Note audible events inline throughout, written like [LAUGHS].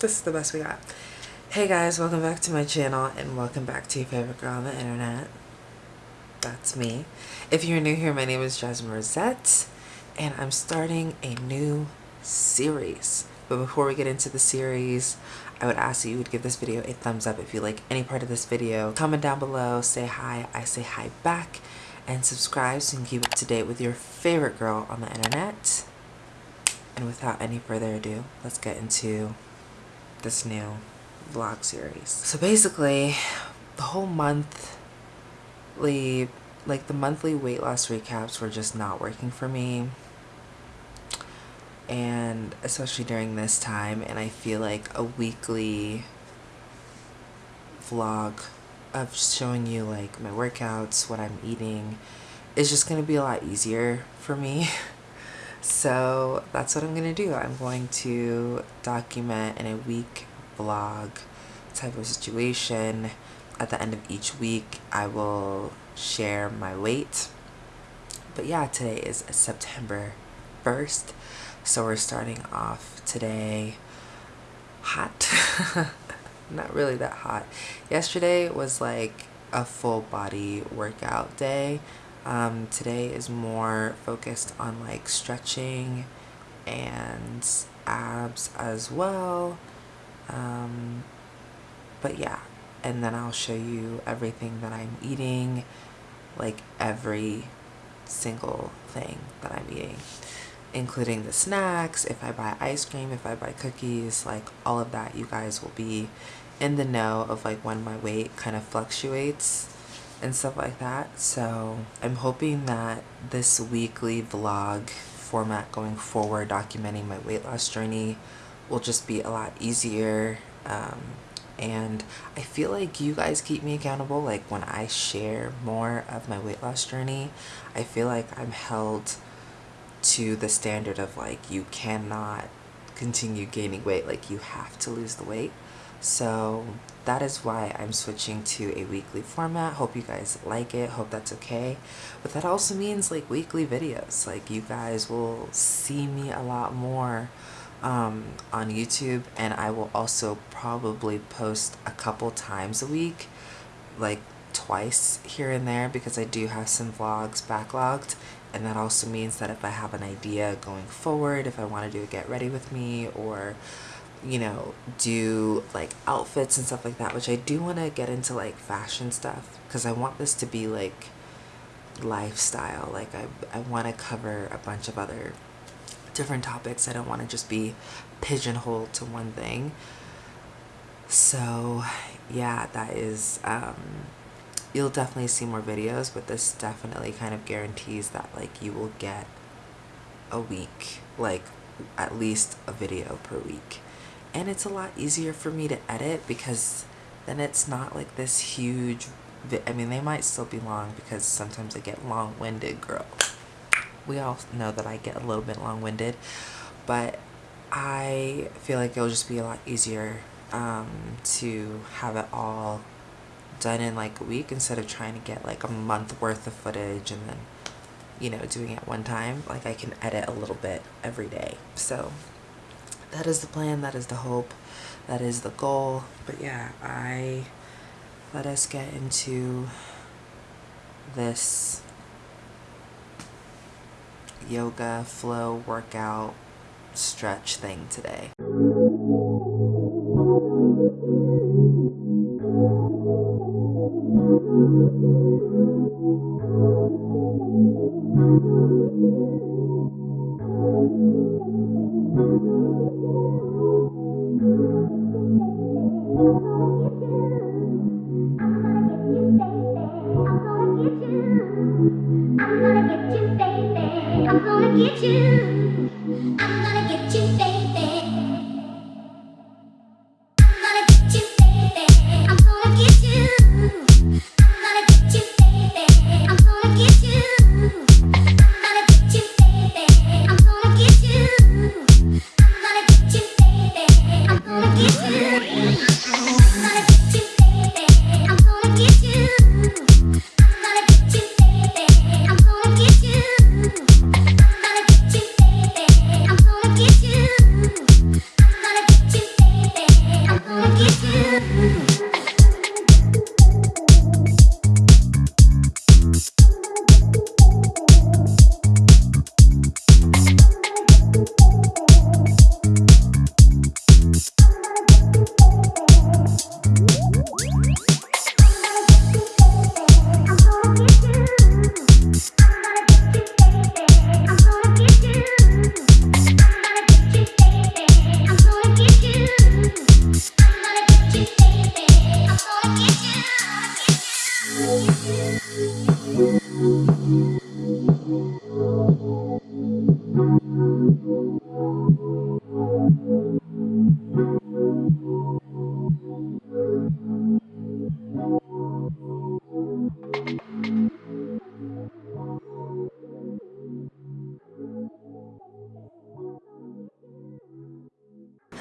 this is the best we got. Hey guys, welcome back to my channel and welcome back to your favorite girl on the internet. That's me. If you're new here, my name is Jasmine Rosette and I'm starting a new series. But before we get into the series, I would ask that you would give this video a thumbs up if you like any part of this video. Comment down below, say hi, I say hi back, and subscribe so you can keep up to date with your favorite girl on the internet. And without any further ado, let's get into this new vlog series. So basically, the whole monthly, like the monthly weight loss recaps were just not working for me and especially during this time and I feel like a weekly vlog of showing you like my workouts, what I'm eating is just going to be a lot easier for me. [LAUGHS] so that's what I'm going to do. I'm going to document in a week vlog type of situation. At the end of each week I will share my weight. But yeah, today is September 1st so we're starting off today hot. [LAUGHS] Not really that hot. Yesterday was like a full body workout day. Um, today is more focused on like stretching and abs as well. Um, but yeah, and then I'll show you everything that I'm eating, like every single thing that I'm eating including the snacks, if I buy ice cream, if I buy cookies, like all of that you guys will be in the know of like when my weight kind of fluctuates and stuff like that. So I'm hoping that this weekly vlog format going forward documenting my weight loss journey will just be a lot easier um, and I feel like you guys keep me accountable like when I share more of my weight loss journey I feel like I'm held to the standard of like you cannot continue gaining weight like you have to lose the weight so that is why I'm switching to a weekly format. Hope you guys like it. Hope that's okay. But that also means like weekly videos. Like you guys will see me a lot more um, on YouTube and I will also probably post a couple times a week like twice here and there because I do have some vlogs backlogged. And that also means that if I have an idea going forward, if I want to do a get ready with me or you know, do like outfits and stuff like that, which I do want to get into like fashion stuff because I want this to be like lifestyle. Like I, I want to cover a bunch of other different topics. I don't want to just be pigeonholed to one thing. So yeah, that is, um, you'll definitely see more videos but this definitely kind of guarantees that like you will get a week like at least a video per week and it's a lot easier for me to edit because then it's not like this huge I mean they might still be long because sometimes I get long-winded girl. We all know that I get a little bit long-winded but I feel like it'll just be a lot easier um, to have it all done in like a week instead of trying to get like a month worth of footage and then you know doing it one time. Like I can edit a little bit every day. So that is the plan that is the hope that is the goal. But yeah I let us get into this yoga flow workout stretch thing today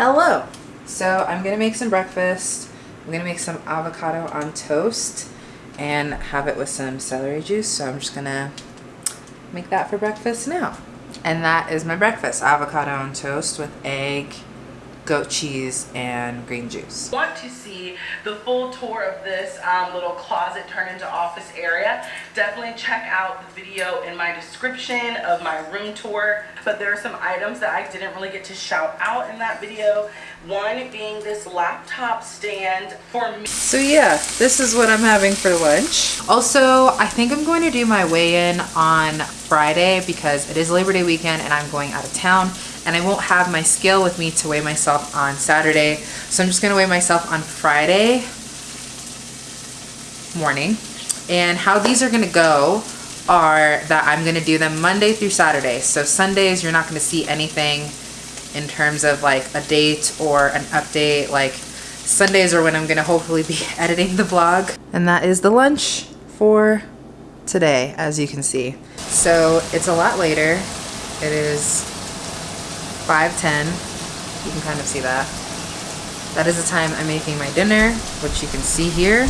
Hello. So I'm gonna make some breakfast. I'm gonna make some avocado on toast and have it with some celery juice. So I'm just gonna make that for breakfast now. And that is my breakfast, avocado on toast with egg, goat cheese and green juice. Want to see the full tour of this um, little closet turned into office area, definitely check out the video in my description of my room tour. But there are some items that I didn't really get to shout out in that video. One being this laptop stand for me. So yeah, this is what I'm having for lunch. Also, I think I'm going to do my weigh-in on Friday because it is Labor Day weekend and I'm going out of town and I won't have my scale with me to weigh myself on Saturday. So I'm just gonna weigh myself on Friday morning. And how these are gonna go are that I'm gonna do them Monday through Saturday. So Sundays, you're not gonna see anything in terms of like a date or an update. Like Sundays are when I'm gonna hopefully be [LAUGHS] editing the vlog. And that is the lunch for today, as you can see. So it's a lot later. It is 5.10. You can kind of see that. That is the time I'm making my dinner, which you can see here.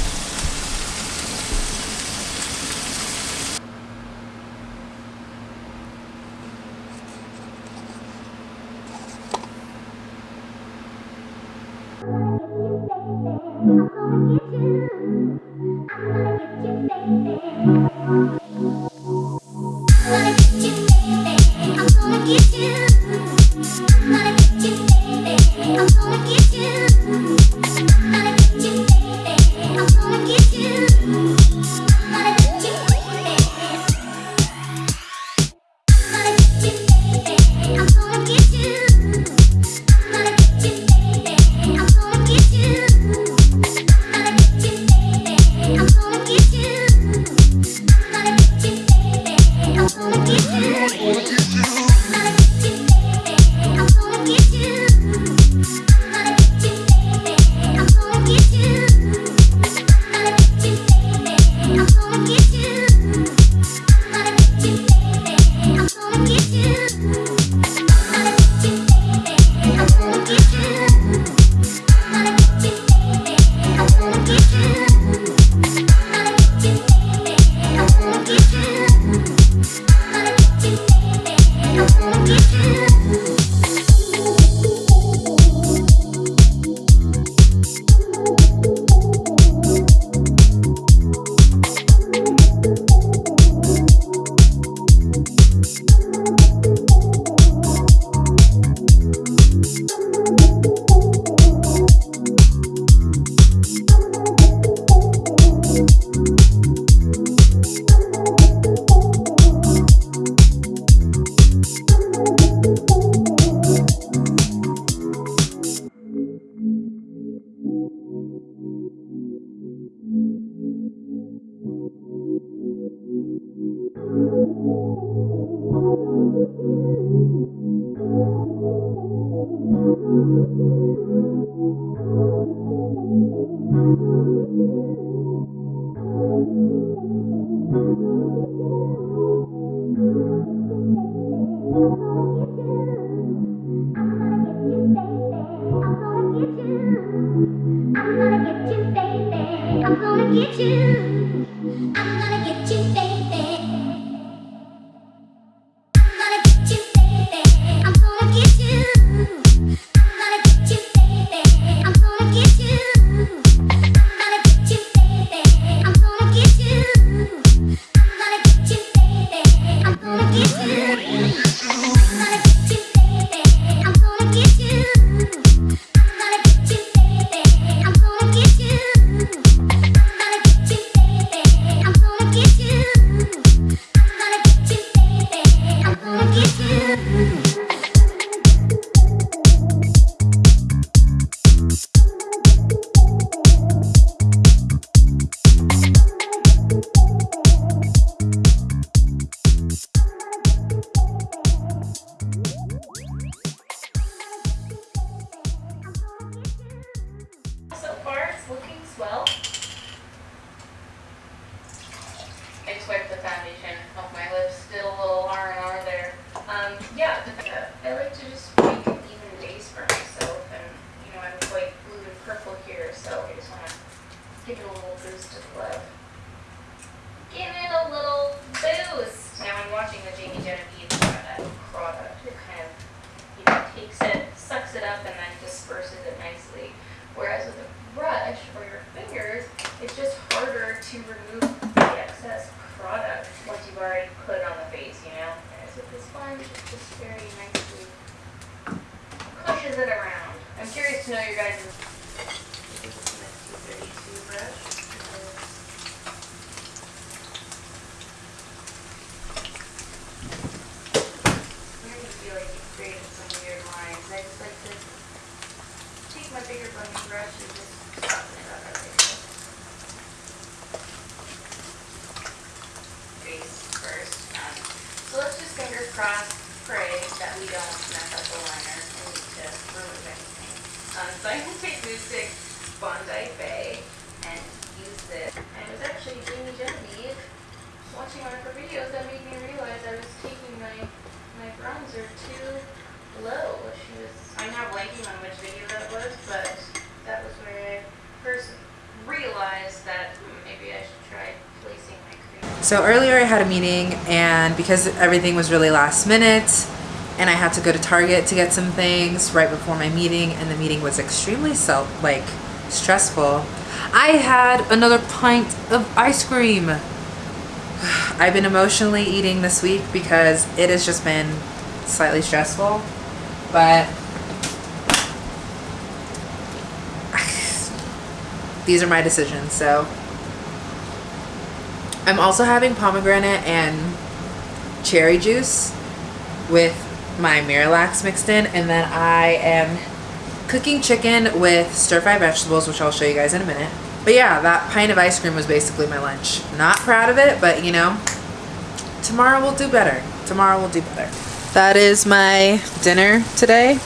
So let's just finger cross pray that we don't mess up the liner. Um, so I'm gonna take Glue Stick Bondi Bay and use this. And it was actually Jamie Genevieve watching one of her videos that made me realize I was taking my my bronzer too low. She was I'm now blanking on which video that was, but that was where I first realized that hmm, maybe I should try placing my cream. So earlier I had a meeting and because everything was really last minute and I had to go to Target to get some things right before my meeting and the meeting was extremely self like stressful. I had another pint of ice cream. [SIGHS] I've been emotionally eating this week because it has just been slightly stressful, but [SIGHS] these are my decisions. So I'm also having pomegranate and cherry juice with my Miralax mixed in, and then I am cooking chicken with stir fry vegetables, which I'll show you guys in a minute. But yeah, that pint of ice cream was basically my lunch. Not proud of it, but you know, tomorrow we'll do better. Tomorrow we'll do better. That is my dinner today.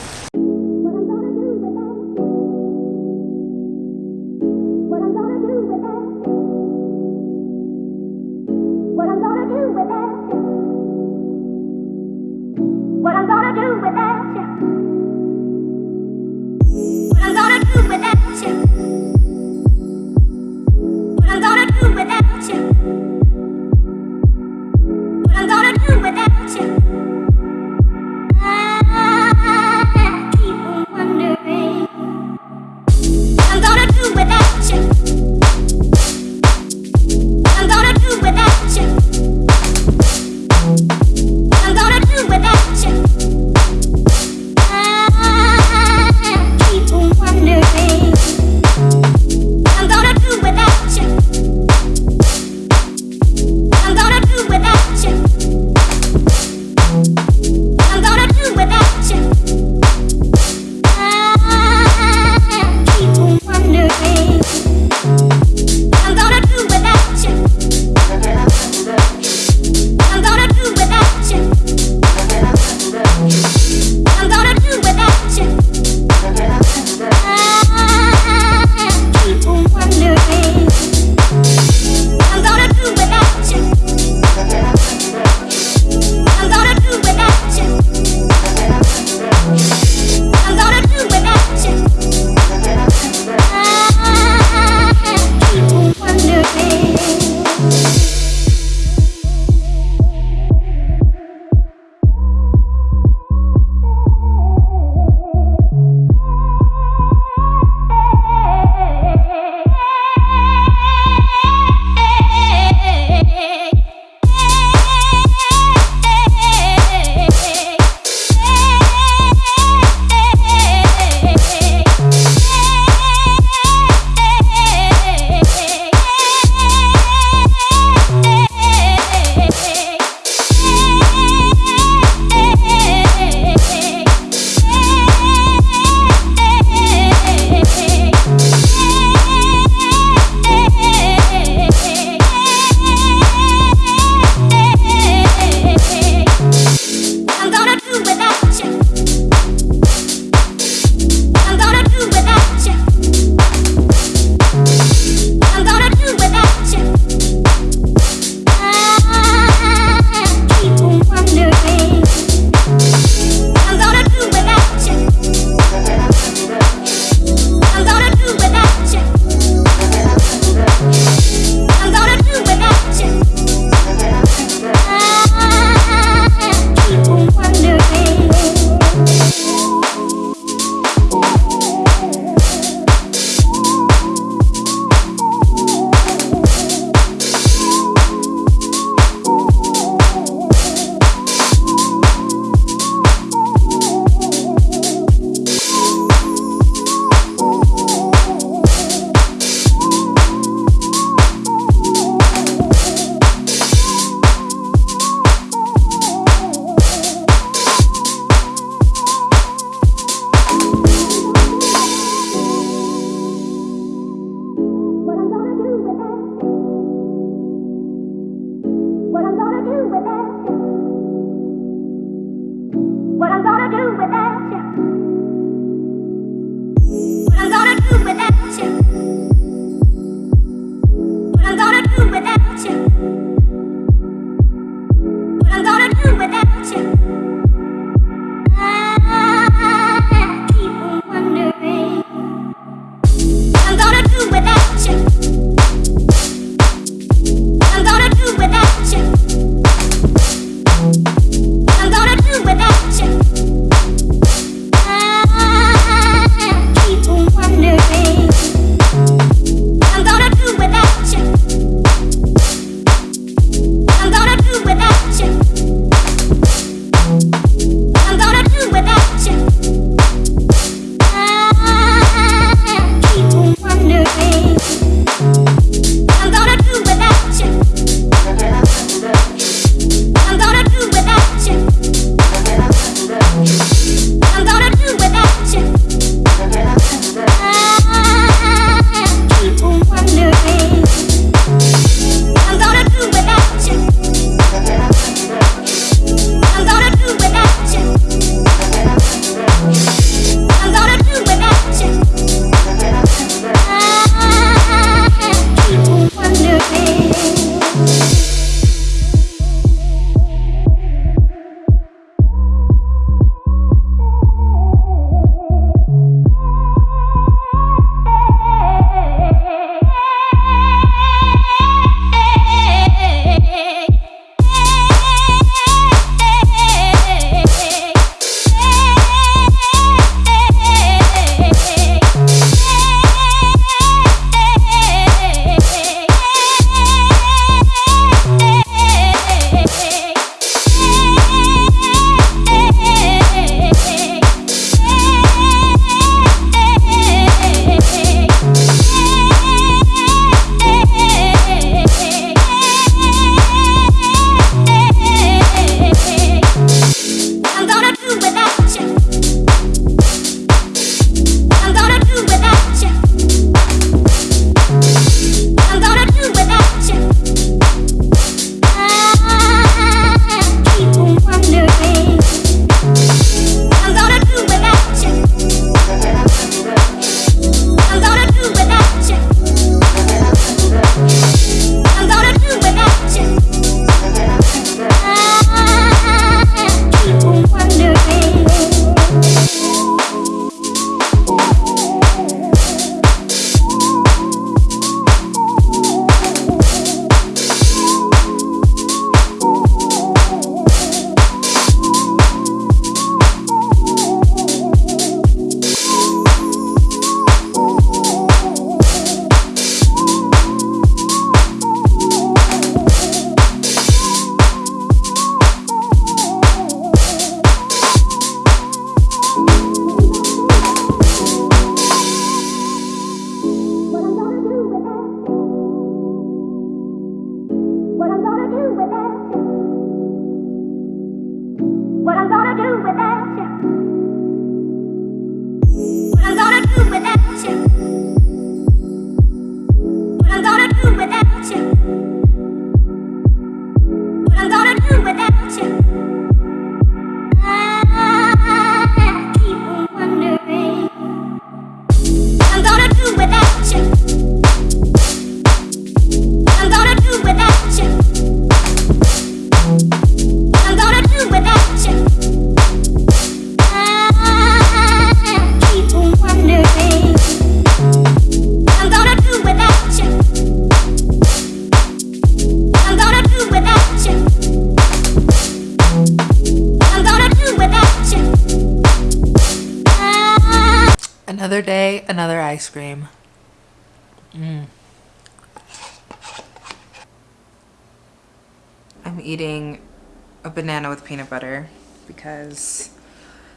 banana with peanut butter because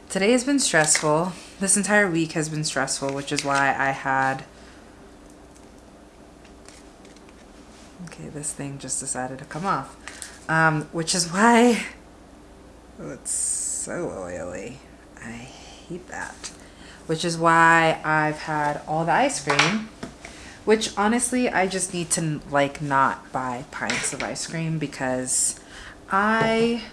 today has been stressful. This entire week has been stressful, which is why I had... Okay, this thing just decided to come off. Um, which is why... Oh, it's so oily. I hate that. Which is why I've had all the ice cream which honestly I just need to like not buy pints of ice cream because I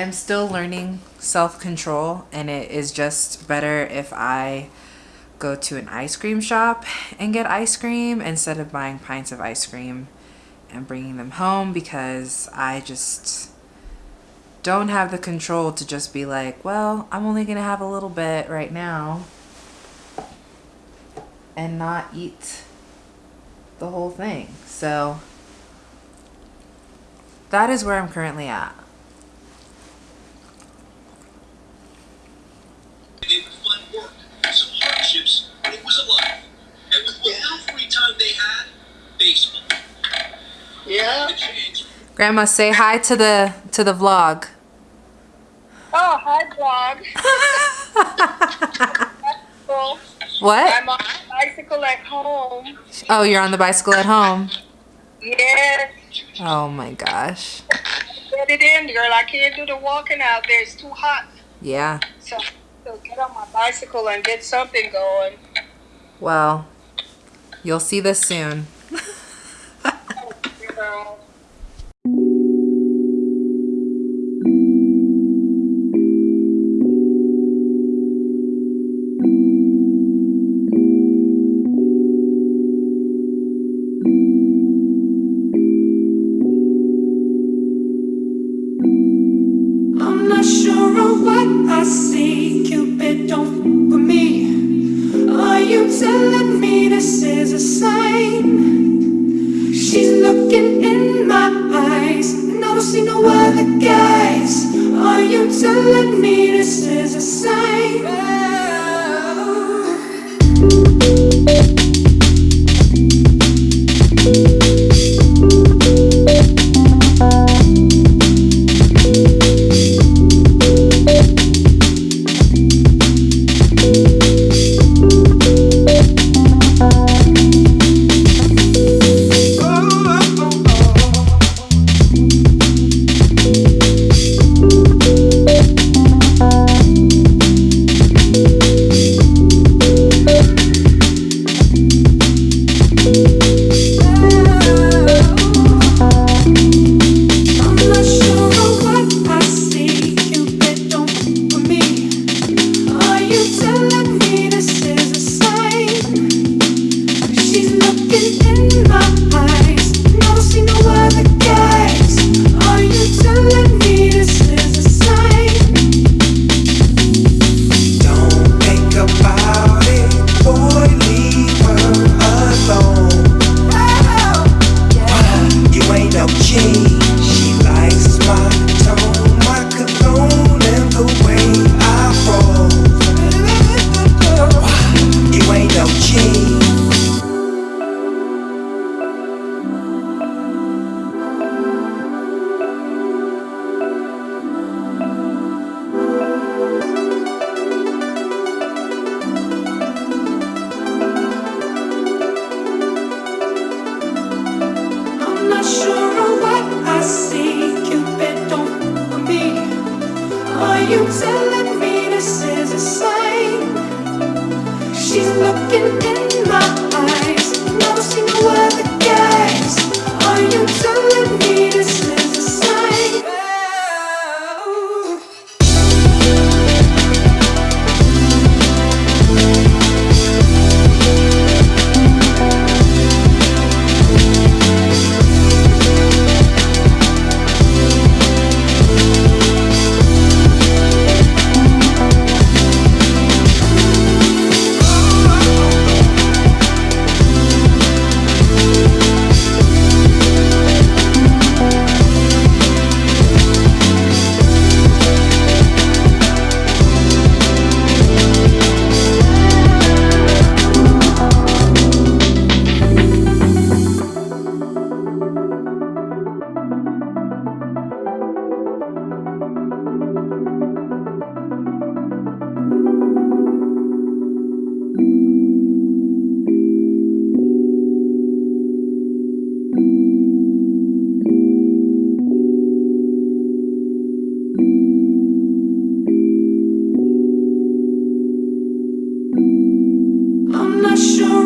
am still learning self control, and it is just better if I go to an ice cream shop and get ice cream instead of buying pints of ice cream and bringing them home because I just don't have the control to just be like, well, I'm only going to have a little bit right now and not eat the whole thing. So that is where I'm currently at. It was fun work, some hardships, but it was a life. And with what little free time they had, baseball. Yeah. Grandma, say hi to the to the vlog. Oh, hi, vlog. [LAUGHS] What? I'm on a bicycle at home. Oh, you're on the bicycle at home. Yes. Oh my gosh. Get it in, girl. I can't do the walking out there. It's too hot. Yeah. So, so get on my bicycle and get something going. Well, you'll see this soon. [LAUGHS] Girl. Looking in my eyes, and I don't see no other guys. Are you telling me this is a sign?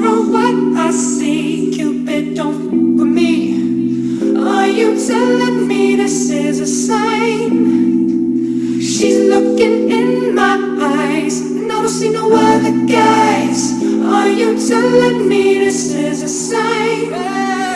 Of what I see. Cupid, don't for me. Are you telling me this is a sign? She's looking in my eyes, and I don't see no other guys. Are you telling me this is a sign?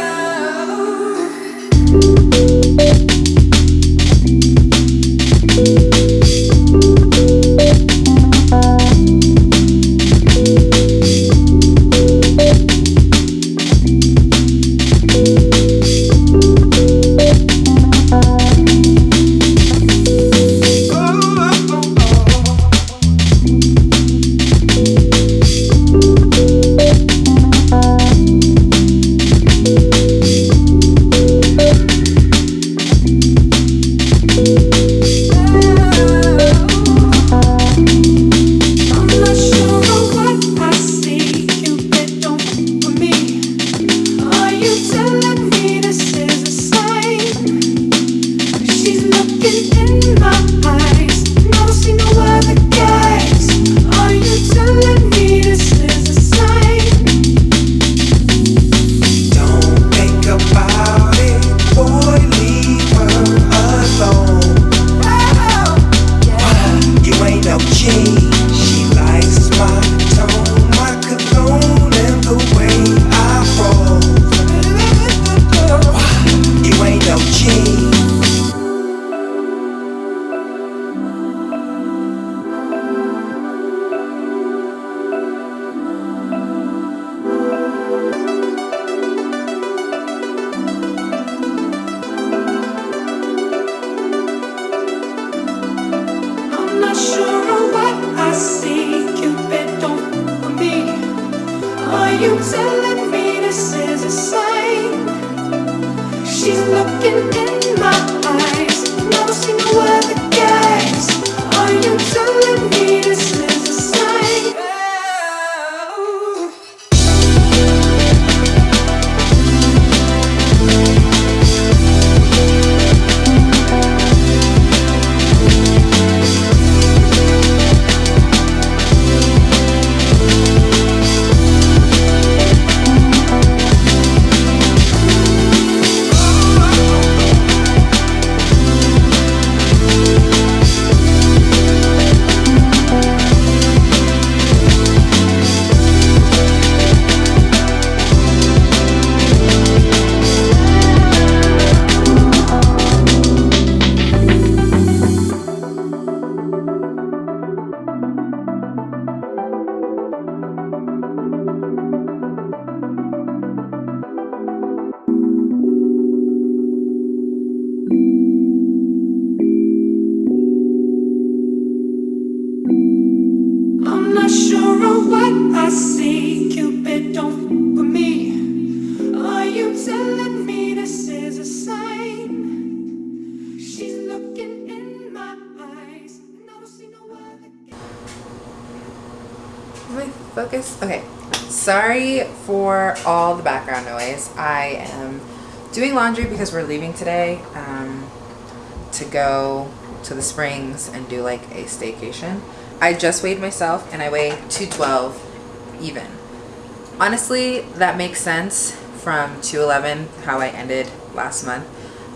I see. Cupid, don't for me. Are you telling me this is a sign? She's looking in my eyes? Okay. Sorry for all the background noise. I am doing laundry because we're leaving today um, to go to the springs and do like a staycation. I just weighed myself and I weigh 212 even. Honestly, that makes sense from 211, how I ended last month,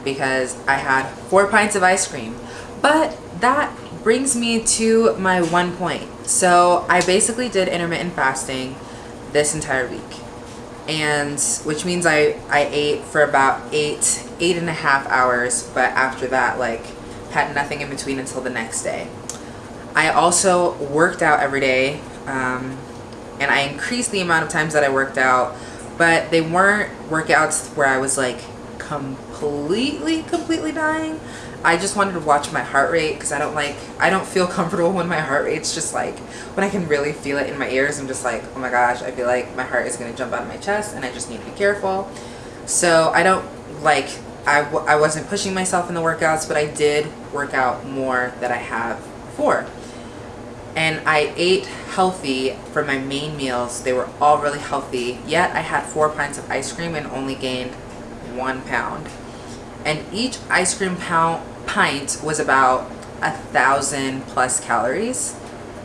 because I had four pints of ice cream. But that brings me to my one point. So I basically did intermittent fasting this entire week. And which means I, I ate for about eight, eight and a half hours, but after that, like, had nothing in between until the next day. I also worked out every day, um, and I increased the amount of times that I worked out, but they weren't workouts where I was like completely, completely dying. I just wanted to watch my heart rate because I don't like, I don't feel [LAUGHS] comfortable when my heart rate's just like, when I can really feel it in my ears, I'm just like, oh my gosh, I feel like my heart is going to jump out of my chest and I just need to be careful. So I don't like, I, w- I wasn't pushing myself in the workouts, but I did work out more than I have before and I ate healthy for my main meals. They were all really healthy, yet I had four pints of ice cream and only gained one pound. And each ice cream pound pint was about a thousand plus calories.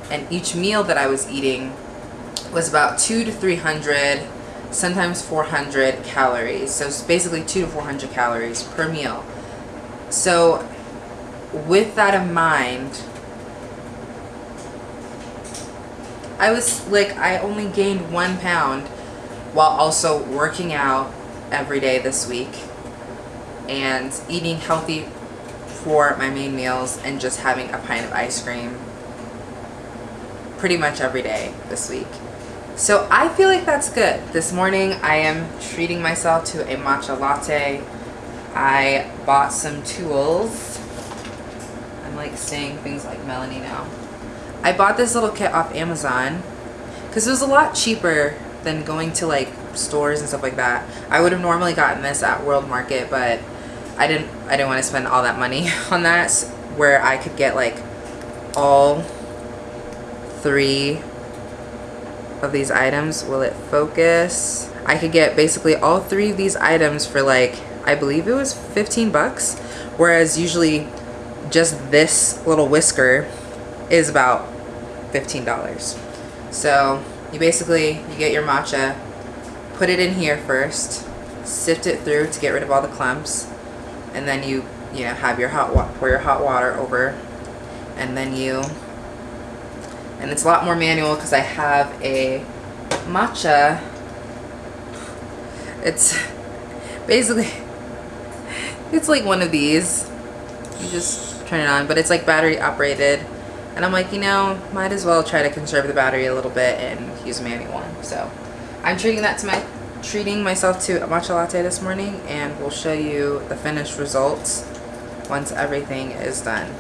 And each meal that I was eating was about two to three hundred, sometimes four hundred calories. So it's basically two to four hundred calories per meal. So with that in mind, I was like, I only gained one pound while also working out every day this week and eating healthy for my main meals and just having a pint of ice cream pretty much every day this week. So I feel like that's good. This morning I am treating myself to a matcha latte. I bought some tools. I'm like saying things like Melanie now. I bought this little kit off Amazon because it was a lot cheaper than going to like stores and stuff like that. I would have normally gotten this at World Market, but I didn't I didn't want to spend all that money [LAUGHS] on that where I could get like all three of these items. Will it focus? I could get basically all three of these items for like I believe it was 15 bucks, whereas usually just this little whisker is about $15. So you basically you get your matcha, put it in here first, sift it through to get rid of all the clumps, and then you you know have your hot water pour your hot water over, and then you and it's a lot more manual because I have a matcha. It's basically [LAUGHS] it's like one of these. You just turn it on, but it's like battery operated. And I'm like, you know, might as well try to conserve the battery a little bit and use a manual one. So I'm treating that to my treating myself to a matcha latte this morning and we'll show you the finished results once everything is done.